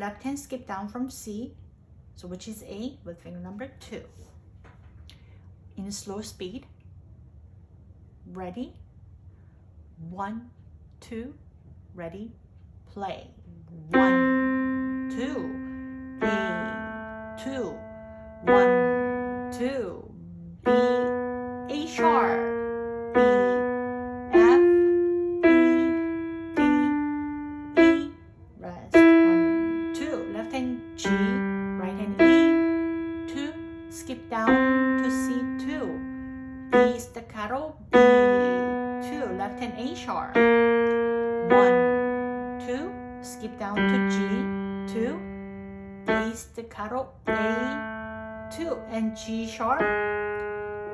left hand skip down from C, so which is A with finger number two. In slow speed. Ready? One, two, ready, play. One, two, A, two, one, two, G, right hand E, two, skip down to C, two, B staccato, B, two, left hand A sharp, one, two, skip down to G, two, A staccato, A, two, and G sharp,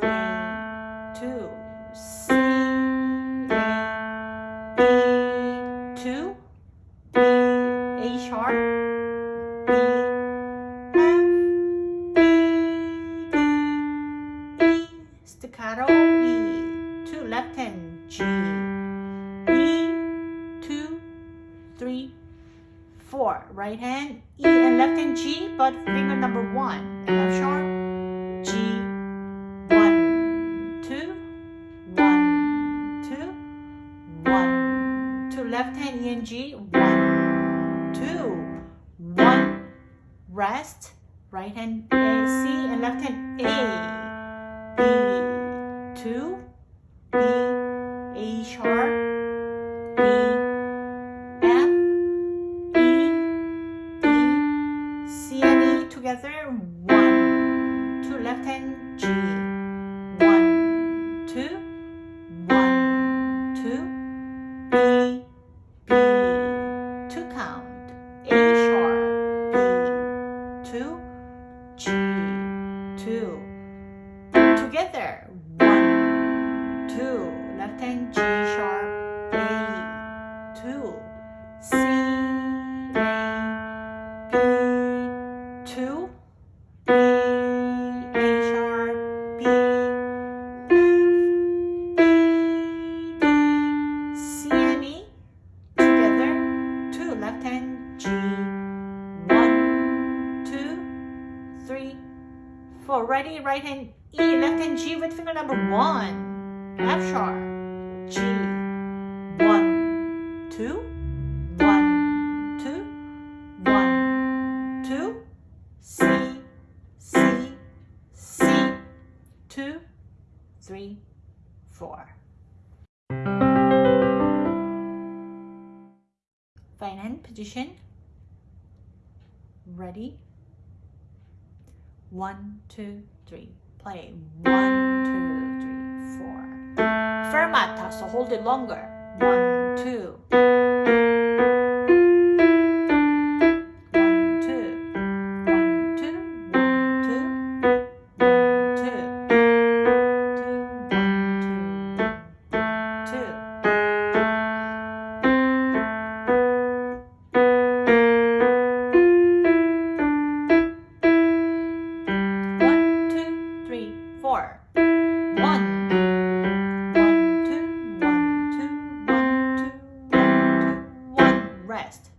A, two, C, A, B, two, B, A sharp, three, four, right hand, E and left hand G, but finger number one, F sharp, G, one, two, one, two, one, two, left hand E and G, one, two, one, rest, right hand A, C, and left hand A, B, two, B, A sharp, together, one, two, left hand G, one, two, one, two, ready, right hand E, left hand G with finger number one, F sharp, G, one, two, one, two, one, two, C, C, C, two, three, four. Fine hand position. Ready? One, two, three. Play. One, two, three, four. Fermata, so hold it longer. One, two. One.